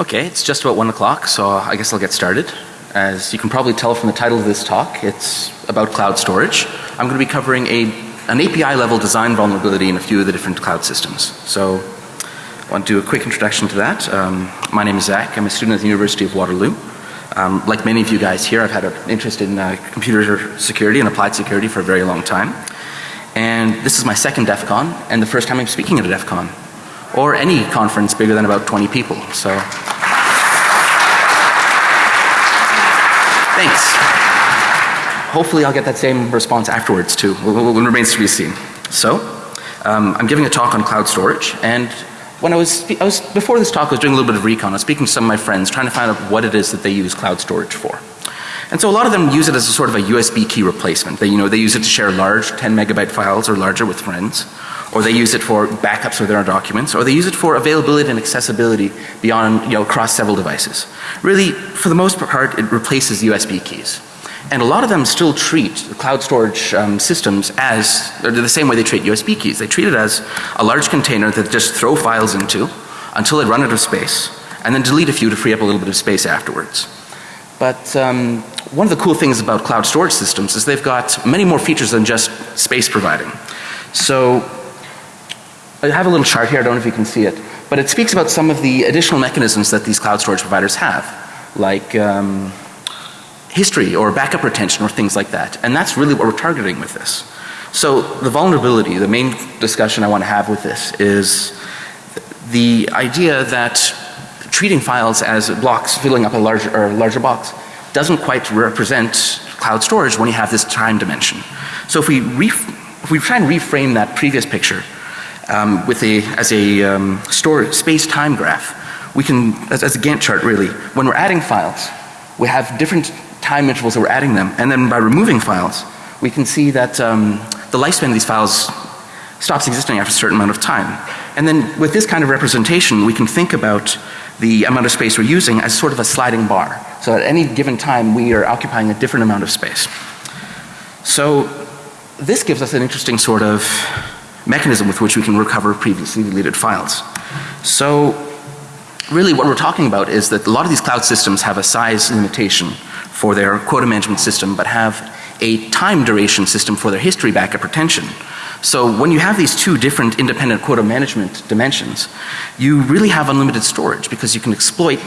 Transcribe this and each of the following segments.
Okay, it's just about one o'clock, so I guess I'll get started. As you can probably tell from the title of this talk, it's about cloud storage. I'm going to be covering a, an API level design vulnerability in a few of the different cloud systems. So I want to do a quick introduction to that. Um, my name is Zach. I'm a student at the University of Waterloo. Um, like many of you guys here, I've had an interest in uh, computer security and applied security for a very long time. And this is my second DEF CON and the first time I'm speaking at a DEF CON or any conference bigger than about 20 people. So thanks. Hopefully I'll get that same response afterwards too. It remains to be seen. So um, I'm giving a talk on cloud storage and when I was, I was, before this talk I was doing a little bit of recon. I was speaking to some of my friends trying to find out what it is that they use cloud storage for. And so a lot of them use it as a sort of a USB key replacement. They, you know, they use it to share large 10 megabyte files or larger with friends or they use it for backups of their documents, or they use it for availability and accessibility beyond, you know, across several devices. Really, for the most part, it replaces USB keys. And a lot of them still treat the cloud storage um, systems as, the same way they treat USB keys. They treat it as a large container that just throw files into until they run out of space and then delete a few to free up a little bit of space afterwards. But um, one of the cool things about cloud storage systems is they've got many more features than just space providing. So I have a little chart here, I don't know if you can see it, but it speaks about some of the additional mechanisms that these cloud storage providers have, like um, history or backup retention or things like that. And that's really what we're targeting with this. So the vulnerability, the main discussion I want to have with this is the idea that treating files as blocks filling up a larger or larger box doesn't quite represent cloud storage when you have this time dimension. So if we, if we try and reframe that previous picture um, with a, as a um, store space-time graph. We can, as, as a Gantt chart really, when we're adding files, we have different time intervals that we're adding them and then by removing files, we can see that um, the lifespan of these files stops existing after a certain amount of time. And then with this kind of representation, we can think about the amount of space we're using as sort of a sliding bar. So at any given time, we are occupying a different amount of space. So this gives us an interesting sort of mechanism with which we can recover previously deleted files. So really what we're talking about is that a lot of these cloud systems have a size limitation for their quota management system but have a time duration system for their history backup retention. So when you have these two different independent quota management dimensions, you really have unlimited storage because you can exploit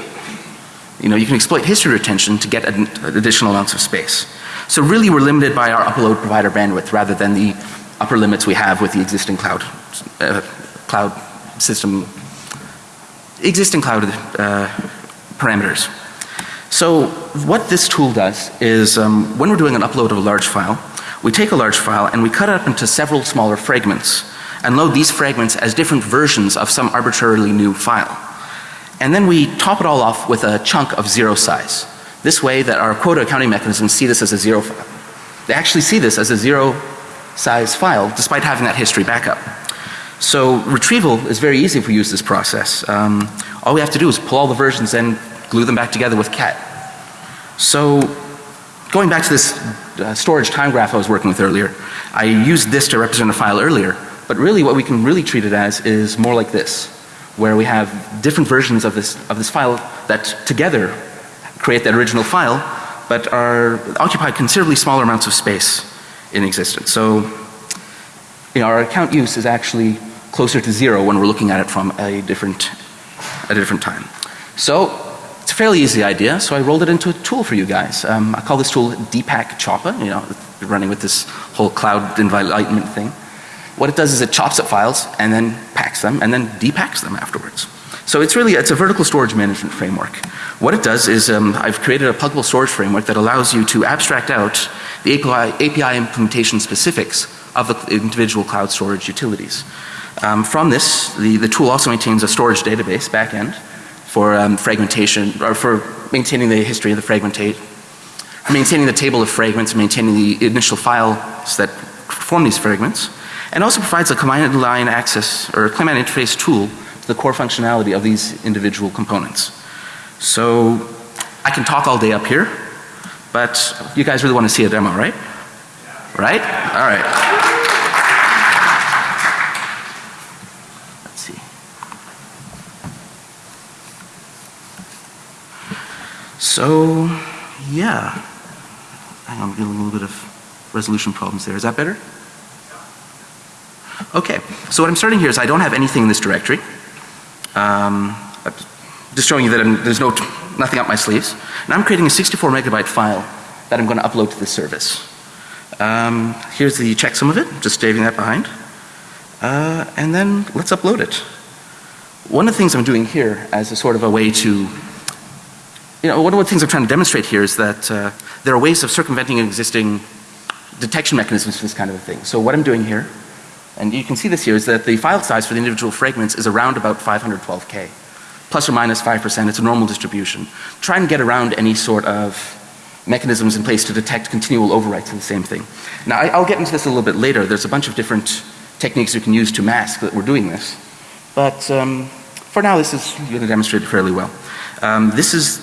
you know, you can exploit history retention to get additional amounts of space. So really we're limited by our upload provider bandwidth rather than the upper limits we have with the existing cloud, uh, cloud system, existing cloud uh, parameters. So what this tool does is um, when we're doing an upload of a large file, we take a large file and we cut it up into several smaller fragments and load these fragments as different versions of some arbitrarily new file. And then we top it all off with a chunk of zero size. This way that our quota accounting mechanisms see this as a zero file. They actually see this as a zero size file despite having that history backup. So retrieval is very easy if we use this process. Um, all we have to do is pull all the versions and glue them back together with cat. So going back to this uh, storage time graph I was working with earlier, I used this to represent a file earlier, but really what we can really treat it as is more like this, where we have different versions of this, of this file that together create that original file, but are occupy considerably smaller amounts of space in existence. So, you know, our account use is actually closer to zero when we're looking at it from a different, a different time. So, it's a fairly easy idea, so I rolled it into a tool for you guys. Um, I call this tool Depack Choppa, you know, running with this whole cloud environment thing. What it does is it chops up files and then packs them and then depacks them afterwards. So it's really, it's a vertical storage management framework. What it does is um, I've created a pluggable storage framework that allows you to abstract out the API, API implementation specifics of the individual cloud storage utilities. Um, from this, the, the tool also maintains a storage database backend for um, fragmentation or for maintaining the history of the fragmentate, maintaining the table of fragments, maintaining the initial files that form these fragments, and also provides a command line access or command interface tool to the core functionality of these individual components. So I can talk all day up here, but you guys really want to see a demo, right? Right? All right. Let's see. So, yeah. Hang on, I'm getting a little bit of resolution problems there. Is that better? Okay, so what I'm starting here is I don't have anything in this directory. Um, just showing you that I'm, there's no nothing up my sleeves. And I'm creating a 64 megabyte file that I'm going to upload to this service. Um, here's the checksum of it, just saving that behind. Uh, and then let's upload it. One of the things I'm doing here as a sort of a way to, you know, one of the things I'm trying to demonstrate here is that uh, there are ways of circumventing existing detection mechanisms for this kind of a thing. So what I'm doing here, and you can see this here, is that the file size for the individual fragments is around about 512K. Plus or minus 5%, it's a normal distribution. Try and get around any sort of mechanisms in place to detect continual overwrites of the same thing. Now I, will get into this a little bit later. There's a bunch of different techniques you can use to mask that we're doing this. But um, for now this is going to demonstrate it fairly well. Um, this is,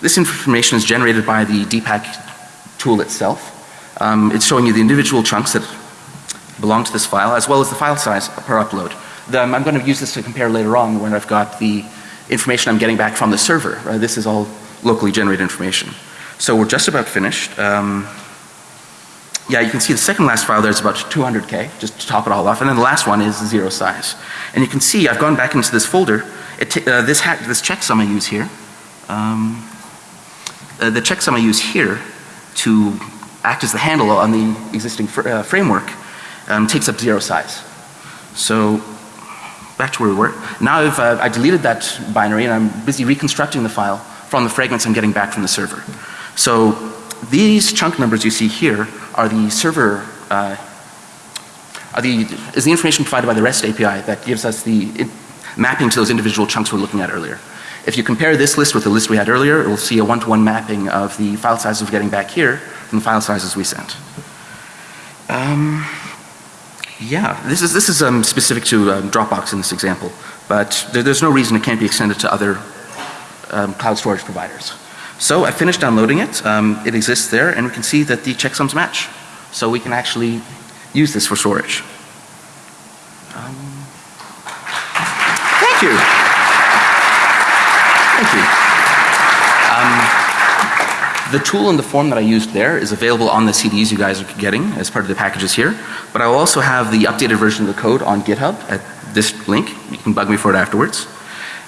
this information is generated by the DPAC tool itself. Um, it's showing you the individual chunks that belong to this file as well as the file size per upload. The, I'm going to use this to compare later on when I've got the information I'm getting back from the server. Uh, this is all locally generated information. So we're just about finished. Um, yeah, you can see the second last file there is about 200K, just to top it all off. And then the last one is zero size. And you can see I've gone back into this folder. Uh, this, this checksum I use here, um, uh, the checksum I use here to act as the handle on the existing fr uh, framework um, takes up zero size. So back to where we were. Now I've uh, I deleted that binary and I'm busy reconstructing the file from the fragments I'm getting back from the server. So these chunk numbers you see here are the server uh, are the is the information provided by the REST API that gives us the mapping to those individual chunks we are looking at earlier. If you compare this list with the list we had earlier, it will see a one to one mapping of the file sizes we're getting back here from the file sizes we sent. Um, yeah, this is this is um, specific to um, Dropbox in this example, but there, there's no reason it can't be extended to other um, cloud storage providers. So I finished downloading it. Um, it exists there and we can see that the checksums match. So we can actually use this for storage. Um, thank you. Thank you. Um, the tool and the form that I used there is available on the CDs you guys are getting as part of the packages here. But I will also have the updated version of the code on GitHub at this link. You can bug me for it afterwards.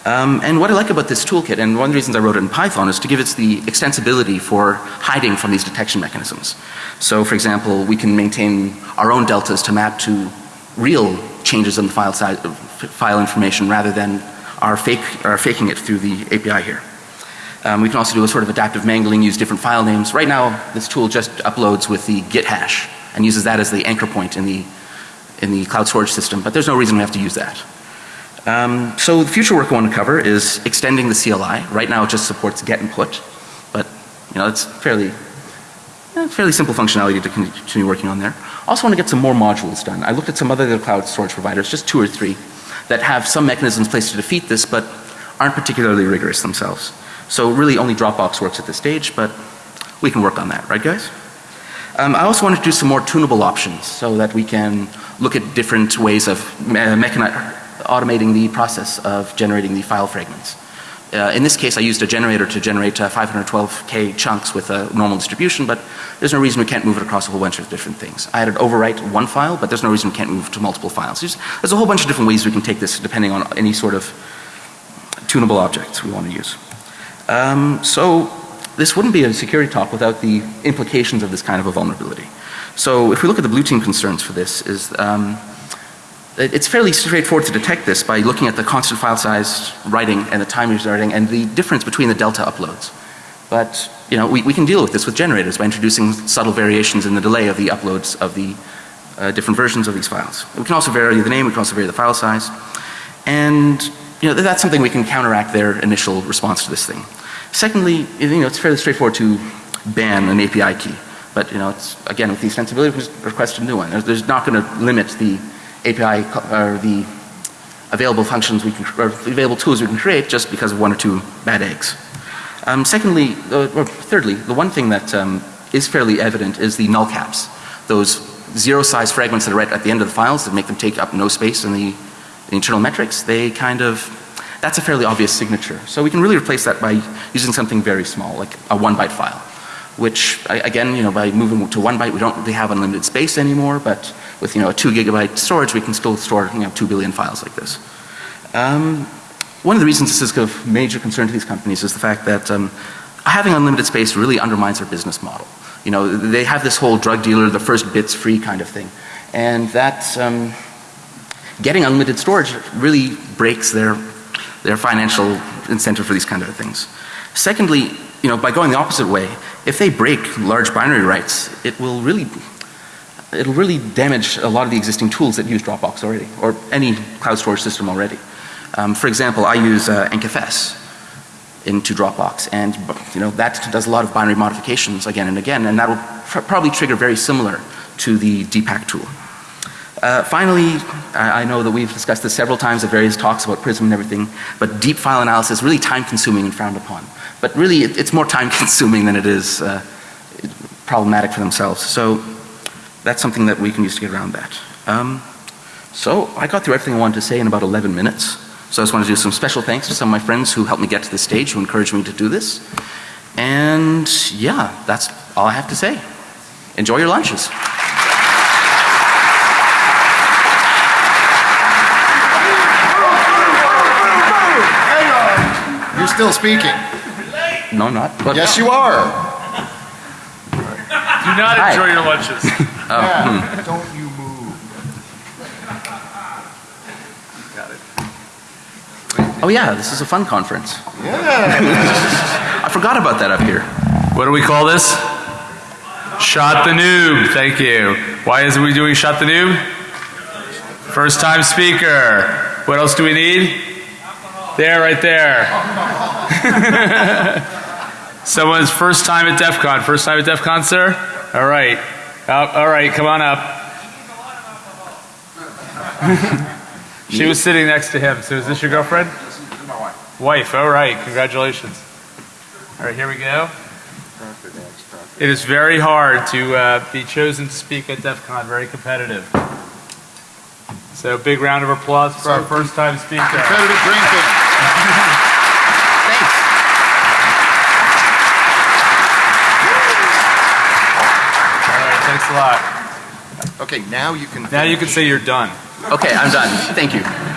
Um, and what I like about this toolkit and one of the reasons I wrote it in Python is to give it the extensibility for hiding from these detection mechanisms. So for example we can maintain our own deltas to map to real changes in the file size, file information rather than our fake, our faking it through the API here. Um, we can also do a sort of adaptive mangling, use different file names. Right now this tool just uploads with the git hash and uses that as the anchor point in the, in the cloud storage system but there's no reason we have to use that. Um, so the future work I want to cover is extending the CLI. Right now it just supports get and put, but you know it's fairly, eh, fairly simple functionality to continue working on there. Also want to get some more modules done. I looked at some other cloud storage providers, just two or three, that have some mechanisms placed to defeat this but aren't particularly rigorous themselves. So really only Dropbox works at this stage but we can work on that, right guys? Um, I also want to do some more tunable options so that we can look at different ways of me automating the process of generating the file fragments. Uh, in this case I used a generator to generate uh, 512k chunks with a normal distribution but there's no reason we can't move it across a whole bunch of different things. I had it overwrite one file but there's no reason we can't move to multiple files. There's, there's a whole bunch of different ways we can take this depending on any sort of tunable objects we want to use. Um, so this wouldn't be a security talk without the implications of this kind of a vulnerability. So if we look at the blue team concerns for this is um, it's fairly straightforward to detect this by looking at the constant file size writing and the time you're writing and the difference between the delta uploads. But you know we, we can deal with this with generators by introducing subtle variations in the delay of the uploads of the uh, different versions of these files. We can also vary the name, we can also vary the file size. And you know that's something we can counteract their initial response to this thing. Secondly, you know it's fairly straightforward to ban an API key. But you know it's again with the extensibility request a new one. There's, there's not going to limit the API or the available functions we can, or available tools we can create just because of one or two bad eggs. Um, secondly, uh, or thirdly, the one thing that um, is fairly evident is the null caps. Those zero size fragments that are right at the end of the files that make them take up no space in the, the internal metrics, they kind of, that's a fairly obvious signature. So we can really replace that by using something very small, like a one byte file. Which, again, you know, by moving to one byte, we don't really have unlimited space anymore, but with, you know, a two gigabyte storage, we can still store, you know, two billion files like this. Um, one of the reasons this is of major concern to these companies is the fact that um, having unlimited space really undermines their business model. You know, they have this whole drug dealer, the first bit's free kind of thing. And that, um, getting unlimited storage really breaks their, their financial incentive for these kind of things. Secondly, you know, by going the opposite way, if they break large binary rights, it will really, it'll really damage a lot of the existing tools that use Dropbox already, or any cloud storage system already. Um, for example, I use uh, into Dropbox and you know that does a lot of binary modifications again and again and that will pr probably trigger very similar to the DPAC tool. Uh, finally, I, I know that we've discussed this several times at various talks about Prism and everything, but deep file analysis really time consuming and frowned upon. But really it, it's more time consuming than it is uh, problematic for themselves. So that's something that we can use to get around that. Um, so I got through everything I wanted to say in about 11 minutes. So I just want to do some special thanks to some of my friends who helped me get to this stage, who encouraged me to do this. And yeah, that's all I have to say. Enjoy your lunches. You're still speaking. No, I'm not. But Yes, you are. Do not Hi. enjoy your lunches. Oh, yeah. Hmm. Don't you move. Got it. Oh yeah, this is a fun conference. Yeah. I forgot about that up here. What do we call this? Shot the noob. Thank you. Why is it we doing shot the noob? First time speaker. What else do we need? There, right there. Someone's first time at DEF CON. First time at DEF CON, sir? All right. Up, all right, come on up. she was sitting next to him. So is this your girlfriend? Wife, Wife, all right. Congratulations. All right, here we go. It is very hard to uh, be chosen to speak at DEF CON, very competitive. So big round of applause for our first time speaker. Competitive drinking. Thanks. All right, thanks a lot. Okay, now you can. Now you can say you're done. Okay, I'm done. Thank you.